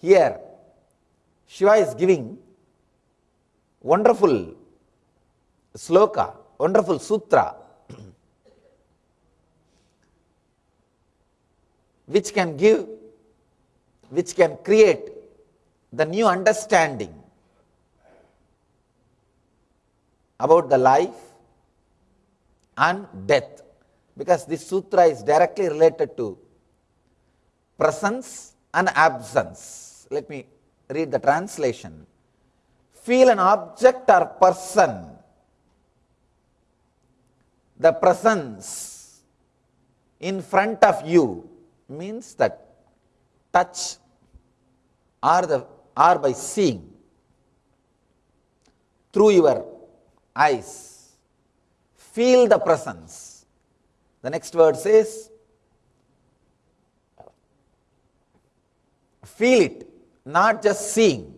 Here, Shiva is giving wonderful sloka, wonderful sutra, which can give, which can create the new understanding about the life and death because this sutra is directly related to presence and absence. Let me read the translation. Feel an object or person, the presence in front of you means that touch or, the, or by seeing through your eyes. Feel the presence. The next word says, feel it, not just seeing.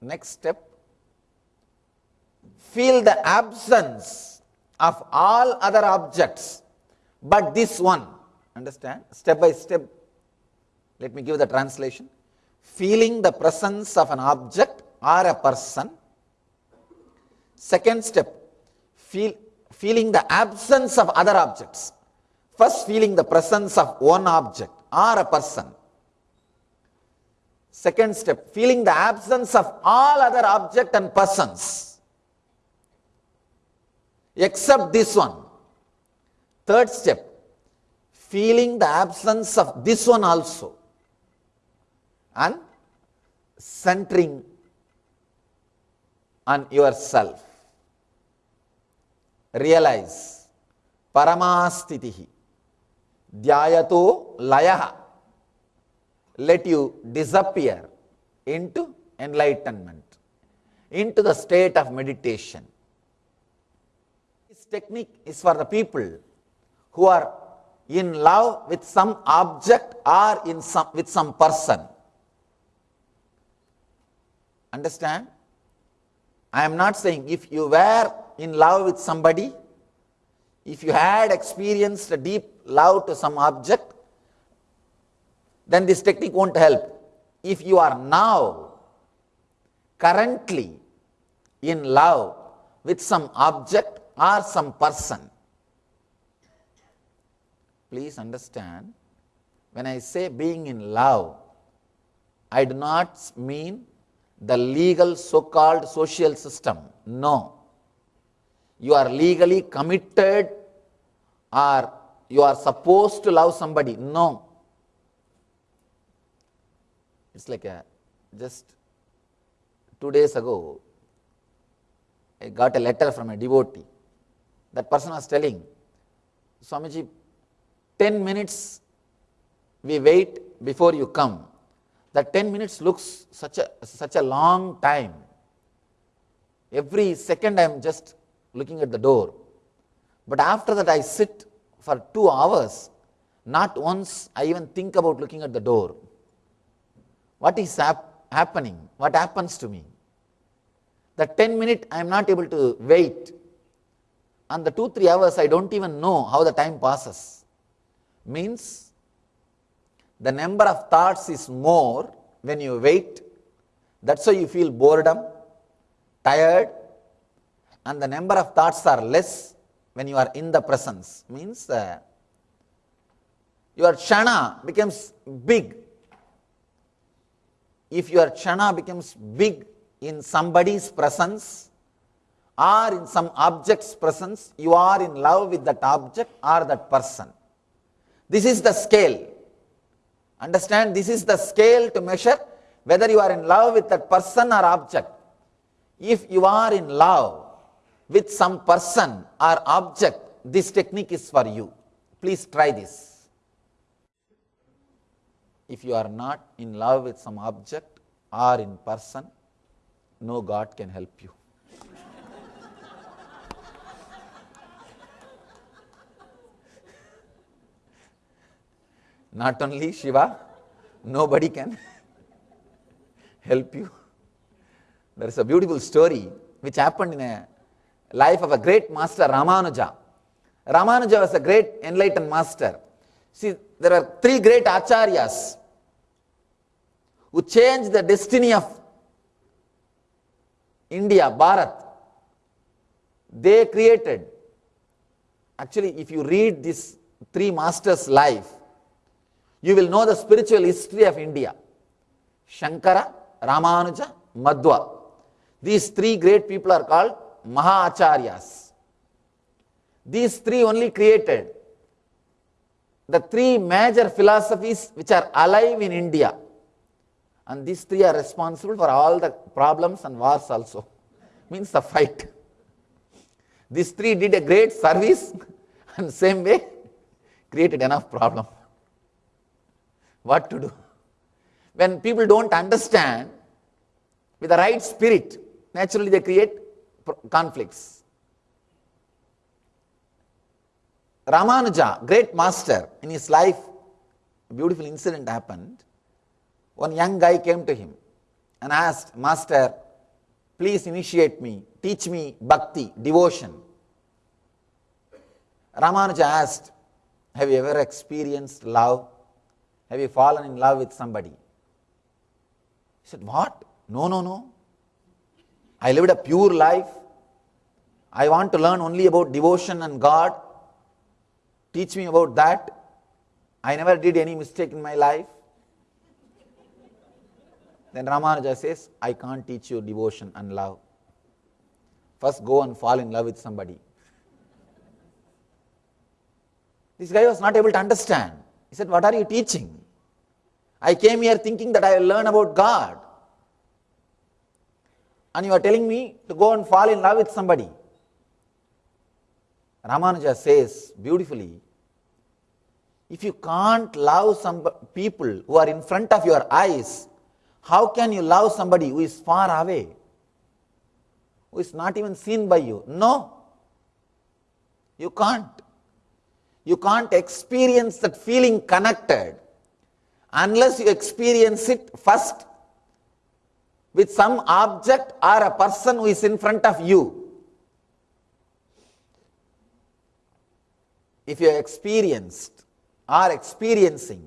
Next step, feel the absence of all other objects but this one. Understand? Step by step, let me give the translation. Feeling the presence of an object or a person. Second step, feel, feeling the absence of other objects. First, feeling the presence of one object or a person. Second step, feeling the absence of all other object and persons except this one. Third step, feeling the absence of this one also and centering on yourself. Realize paramastitihi dhyayato layaha. Let you disappear into enlightenment, into the state of meditation. This technique is for the people who are in love with some object or in some, with some person. Understand? I am not saying if you were in love with somebody, if you had experienced a deep love to some object, then this technique won't help. If you are now currently in love with some object or some person, please understand when I say being in love, I do not mean the legal so called social system. No. You are legally committed or you are supposed to love somebody. No. It's like a just two days ago, I got a letter from a devotee. That person was telling, Swamiji, 10 minutes we wait before you come. That 10 minutes looks such a, such a long time. Every second I am just looking at the door. But after that I sit for two hours. Not once I even think about looking at the door. What is hap- happening? What happens to me? The 10 minute I am not able to wait. And the 2 3 hours I don't even know how the time passes. Means the number of thoughts is more when you wait. That's why you feel boredom, tired, and the number of thoughts are less when you are in the presence. Means uh, your chana becomes big. If your chana becomes big in somebody's presence or in some object's presence, you are in love with that object or that person. This is the scale. Understand, this is the scale to measure whether you are in love with that person or object. If you are in love with some person or object, this technique is for you. Please try this. If you are not in love with some object or in person, no God can help you. Not only Shiva, nobody can help you. There is a beautiful story which happened in a life of a great master Ramanuja. Ramanuja was a great enlightened master. See, there are three great acharyas who changed the destiny of India, Bharat. They created, actually, if you read these three masters' life, you will know the spiritual history of India. Shankara, Ramanuja, Madhva. These three great people are called Mahacharyas. These three only created the three major philosophies which are alive in India. And these three are responsible for all the problems and wars also. Means the fight. These three did a great service and same way created enough problem. What to do? When people don't understand with the right spirit, naturally they create conflicts. Ramanuja, great master, in his life, beautiful incident happened. One young guy came to him and asked, Master, please initiate me, teach me bhakti, devotion. Ramanuja asked, Have you ever experienced love? Have you fallen in love with somebody? He said, What? No, no, no. I lived a pure life. I want to learn only about devotion and God. Teach me about that. I never did any mistake in my life. Then Ramanuja says, I can't teach you devotion and love. First go and fall in love with somebody. This guy was not able to understand. He said, What are you teaching? I came here thinking that I will learn about God. And you are telling me to go and fall in love with somebody. Ramanuja says beautifully if you can't love some people who are in front of your eyes, how can you love somebody who is far away, who is not even seen by you? No, you can't. You can't experience that feeling connected unless you experience it first with some object or a person who is in front of you. If you experienced are experiencing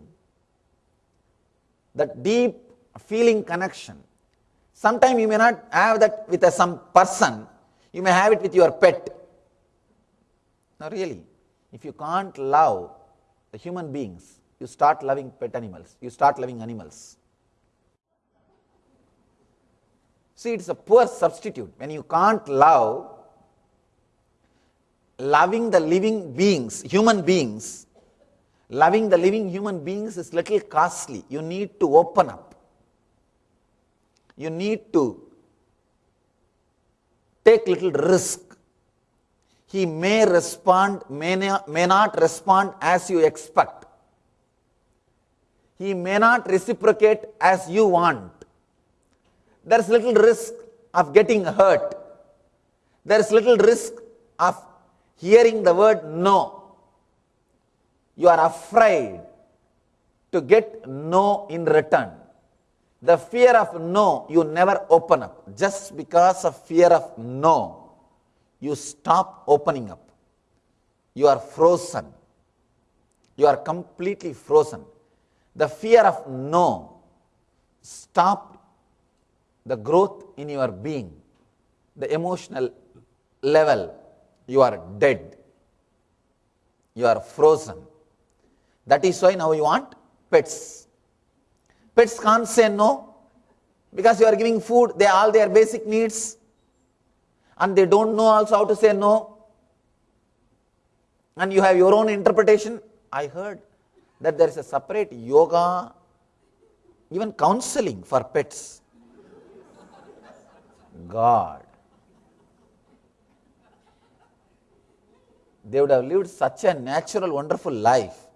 that deep feeling connection. Sometimes you may not have that with a, some person, you may have it with your pet. Now really, if you can't love the human beings, you start loving pet animals, you start loving animals. See, it's a poor substitute. When you can't love, loving the living beings, human beings, loving the living human beings is little costly. You need to open up. You need to take little risk. He may respond, may not respond as you expect. He may not reciprocate as you want. There is little risk of getting hurt. There is little risk of hearing the word no you are afraid to get no in return. The fear of no, you never open up. Just because of fear of no, you stop opening up. You are frozen. You are completely frozen. The fear of no stopped the growth in your being, the emotional level. You are dead. You are frozen. That is why now you want pets. Pets can't say no because you are giving food, they all their basic needs and they don't know also how to say no. And you have your own interpretation. I heard that there is a separate yoga, even counseling for pets. God. They would have lived such a natural, wonderful life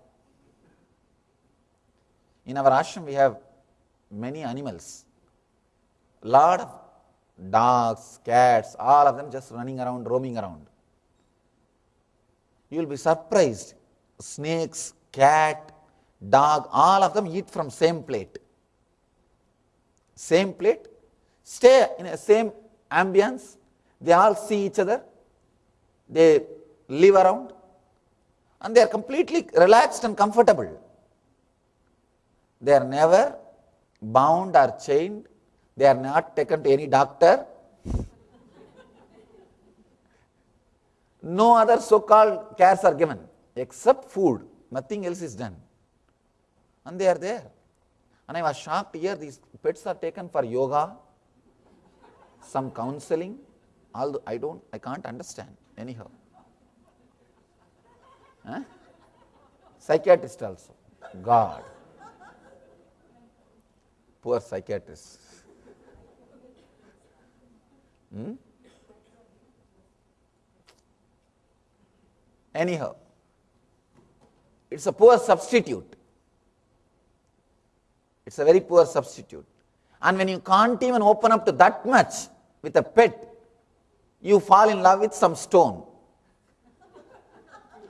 in our ashram, we have many animals, lot of dogs, cats, all of them just running around, roaming around. You will be surprised. Snakes, cat, dog, all of them eat from same plate. Same plate, stay in a same ambience. They all see each other. They live around, and they are completely relaxed and comfortable. they are never bound or chained, they are not taken to any doctor. no other so called cares are given except food, nothing else is done. And they are there. And I was shocked here, these pets are taken for yoga, some counseling, although I don't, I can't understand anyhow. Huh? Psychiatrist also, God. Poor psychiatrist. Hmm? Anyhow, it's a poor substitute. It's a very poor substitute. And when you can't even open up to that much with a pet, you fall in love with some stone.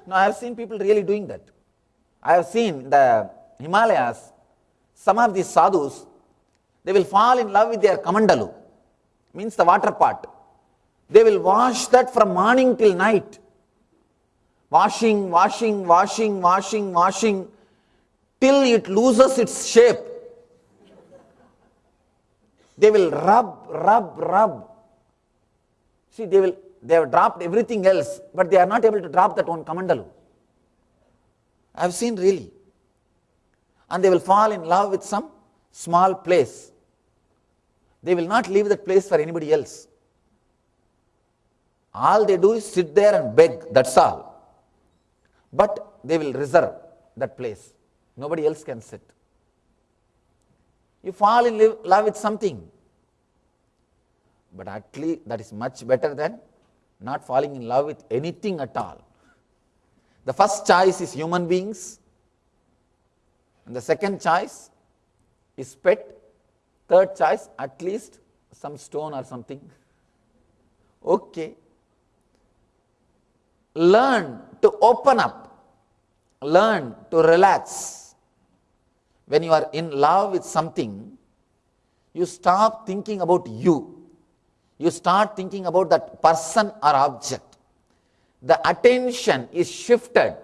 Now, I have seen people really doing that. I have seen the Himalayas, some of these sadhus, they will fall in love with their kamandalu, means the water pot. They will wash that from morning till night. Washing, washing, washing, washing, washing, till it loses its shape. They will rub, rub, rub. See, they will they have dropped everything else, but they are not able to drop that one kamandalu. I have seen really. And they will fall in love with some small place. They will not leave that place for anybody else. All they do is sit there and beg, that's all. But they will reserve that place. Nobody else can sit. You fall in love with something. But actually, that is much better than not falling in love with anything at all. The first choice is human beings, and the second choice is pet, third choice at least some stone or something. Okay. Learn to open up, learn to relax. When you are in love with something, you stop thinking about you you start thinking about that person or object. The attention is shifted,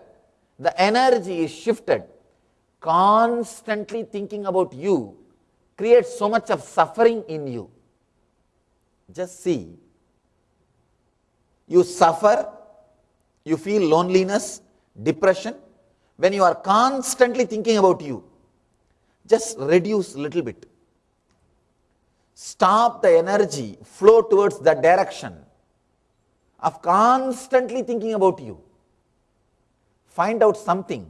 the energy is shifted. Constantly thinking about you creates so much of suffering in you. Just see. You suffer, you feel loneliness, depression, when you are constantly thinking about you. Just reduce a little bit stop the energy flow towards that direction of constantly thinking about you. Find out something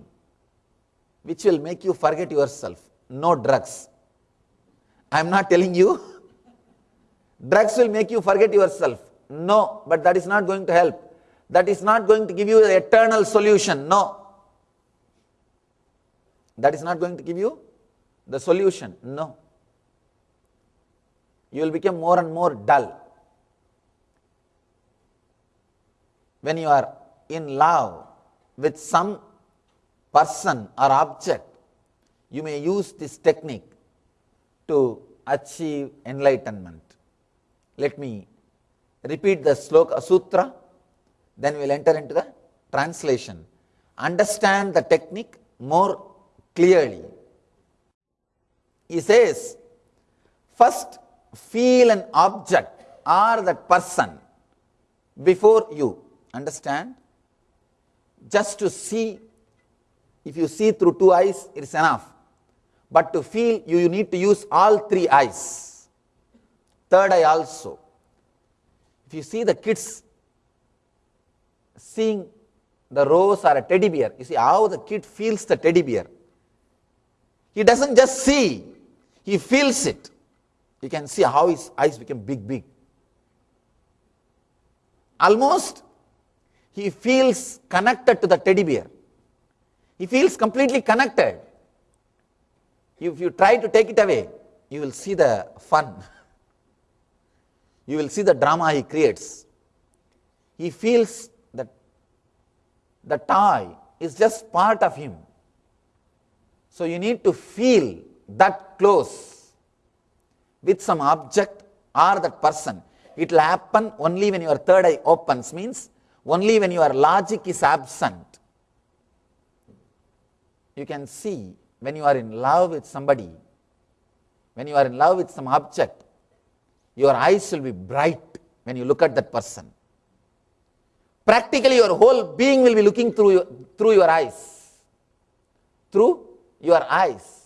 which will make you forget yourself. No drugs. I am not telling you. drugs will make you forget yourself. No, but that is not going to help. That is not going to give you the eternal solution. No. That is not going to give you the solution. No you will become more and more dull. When you are in love with some person or object, you may use this technique to achieve enlightenment. Let me repeat the sloka sutra, then we will enter into the translation. Understand the technique more clearly. He says, first feel an object or that person before you. Understand? Just to see, if you see through two eyes, it is enough. But to feel, you, you need to use all three eyes. Third eye also. If you see the kids seeing the rose or a teddy bear, you see how the kid feels the teddy bear. He doesn't just see, he feels it. You can see how his eyes became big, big. Almost he feels connected to the teddy bear. He feels completely connected. If you try to take it away, you will see the fun. You will see the drama he creates. He feels that the toy is just part of him. So you need to feel that close with some object or that person. It will happen only when your third eye opens, means only when your logic is absent. You can see when you are in love with somebody, when you are in love with some object, your eyes will be bright when you look at that person. Practically, your whole being will be looking through your, through your eyes. Through your eyes.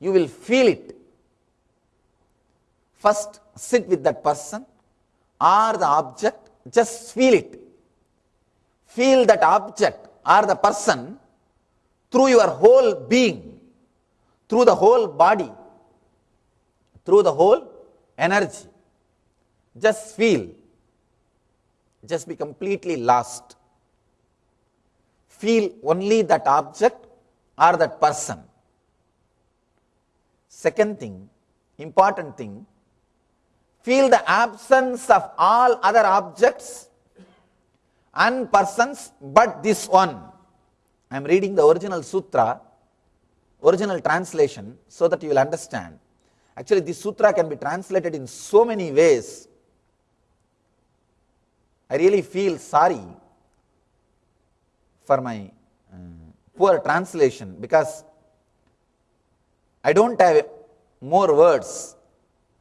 You will feel it. First, sit with that person or the object, just feel it. Feel that object or the person through your whole being, through the whole body, through the whole energy. Just feel. Just be completely lost. Feel only that object or that person. Second thing, important thing, feel the absence of all other objects and persons but this one. I am reading the original sutra, original translation, so that you will understand. Actually, this sutra can be translated in so many ways. I really feel sorry for my uh, poor translation because I don't have more words.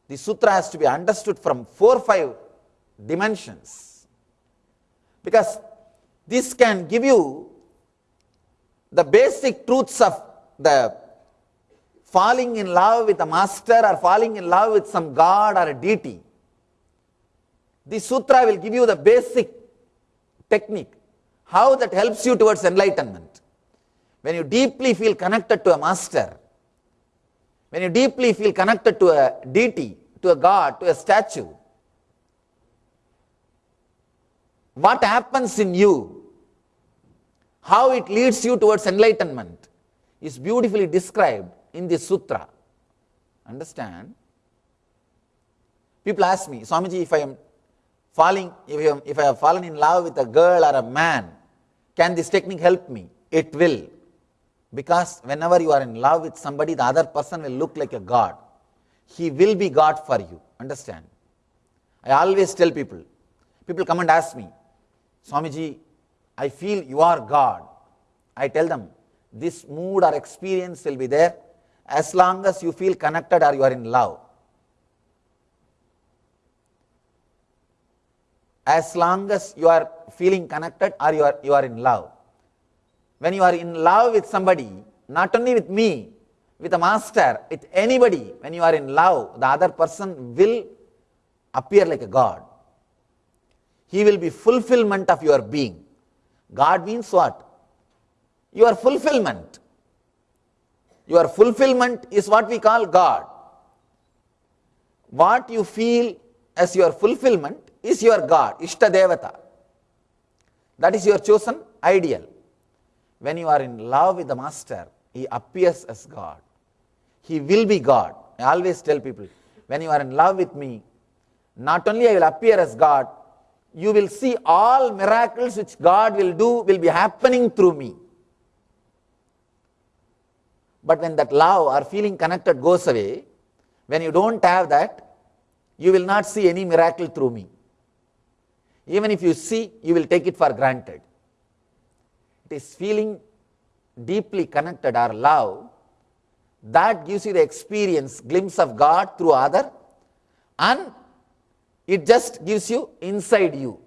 The sutra has to be understood from four or five dimensions because this can give you the basic truths of the falling in love with a master or falling in love with some god or a deity. The sutra will give you the basic technique, how that helps you towards enlightenment. When you deeply feel connected to a master, when you deeply feel connected to a deity, to a god, to a statue, what happens in you how it leads you towards enlightenment is beautifully described in this sutra. Understand? People ask me, Swamiji, if I am falling, if I, am, if I have fallen in love with a girl or a man, can this technique help me? It will. Because whenever you are in love with somebody, the other person will look like a God. He will be God for you. Understand? I always tell people, people come and ask me, Swamiji, I feel you are God. I tell them, this mood or experience will be there as long as you feel connected or you are in love. As long as you are feeling connected or you are, you are in love. When you are in love with somebody, not only with me, with a master, with anybody, when you are in love, the other person will appear like a God. He will be fulfillment of your being. God means what? Your fulfillment. Your fulfillment is what we call God. What you feel as your fulfillment is your God, Ishta Devata. That is your chosen ideal. When you are in love with the Master, He appears as God. He will be God. I always tell people, when you are in love with me, not only I will appear as God, you will see all miracles which God will do will be happening through me. But when that love or feeling connected goes away, when you don't have that, you will not see any miracle through me. Even if you see, you will take it for granted. It is feeling deeply connected or love that gives you the experience, glimpse of God through other and it just gives you inside you.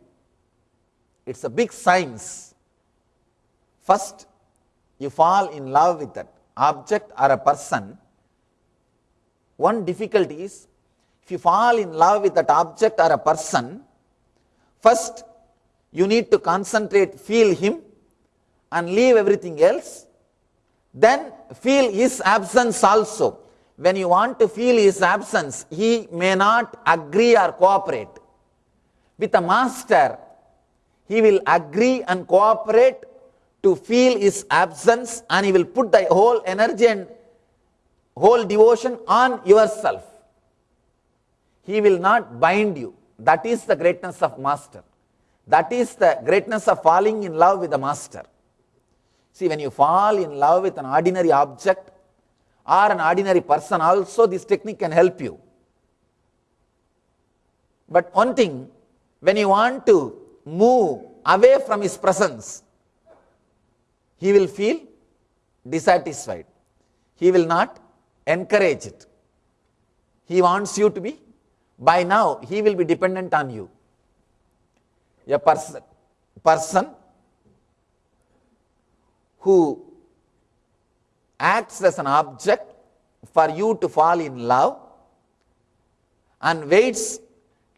It's a big science. First, you fall in love with that object or a person. One difficulty is if you fall in love with that object or a person, first you need to concentrate, feel him and leave everything else. Then feel his absence also when you want to feel his absence, he may not agree or cooperate. With a master, he will agree and cooperate to feel his absence and he will put the whole energy and whole devotion on yourself. He will not bind you. That is the greatness of master. That is the greatness of falling in love with the master. See, when you fall in love with an ordinary object, or an ordinary person also this technique can help you. But one thing, when you want to move away from his presence, he will feel dissatisfied, he will not encourage it. He wants you to be, by now, he will be dependent on you. A person, person who acts as an object for you to fall in love and waits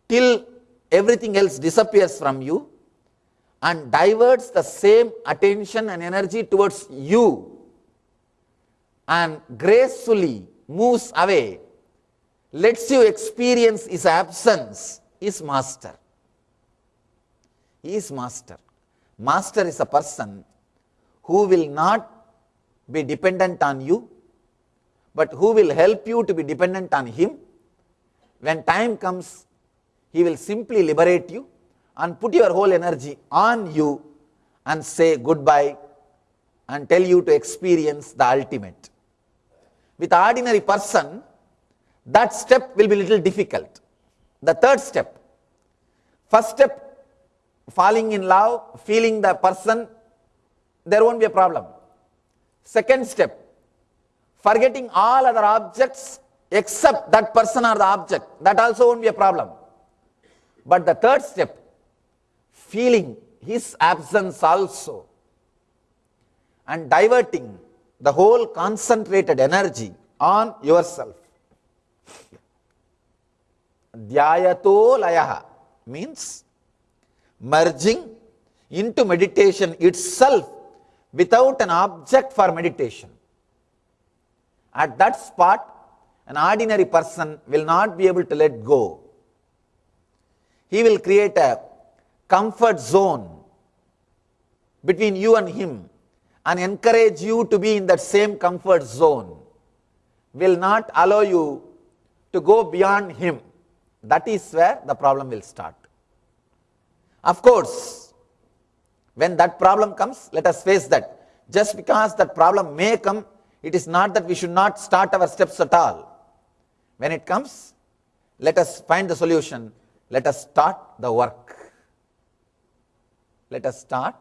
till everything else disappears from you and diverts the same attention and energy towards you and gracefully moves away, lets you experience his absence, is master. He is master. Master is a person who will not be dependent on you, but who will help you to be dependent on him. When time comes, he will simply liberate you and put your whole energy on you and say goodbye and tell you to experience the ultimate. With ordinary person, that step will be little difficult. The third step, first step, falling in love, feeling the person, there won't be a problem. Second step, forgetting all other objects except that person or the object, that also won't be a problem. But the third step, feeling his absence also and diverting the whole concentrated energy on yourself. Dhyayato layaha means merging into meditation itself without an object for meditation. At that spot, an ordinary person will not be able to let go. He will create a comfort zone between you and him and encourage you to be in that same comfort zone. Will not allow you to go beyond him. That is where the problem will start. Of course, when that problem comes, let us face that. Just because that problem may come, it is not that we should not start our steps at all. When it comes, let us find the solution. Let us start the work. Let us start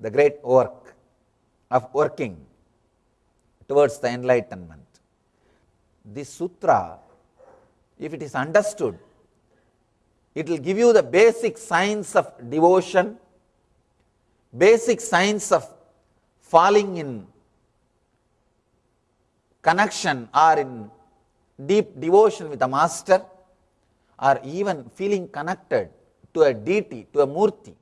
the great work of working towards the enlightenment. This sutra, if it is understood, it will give you the basic science of devotion, basic signs of falling in connection or in deep devotion with a master or even feeling connected to a deity, to a murti.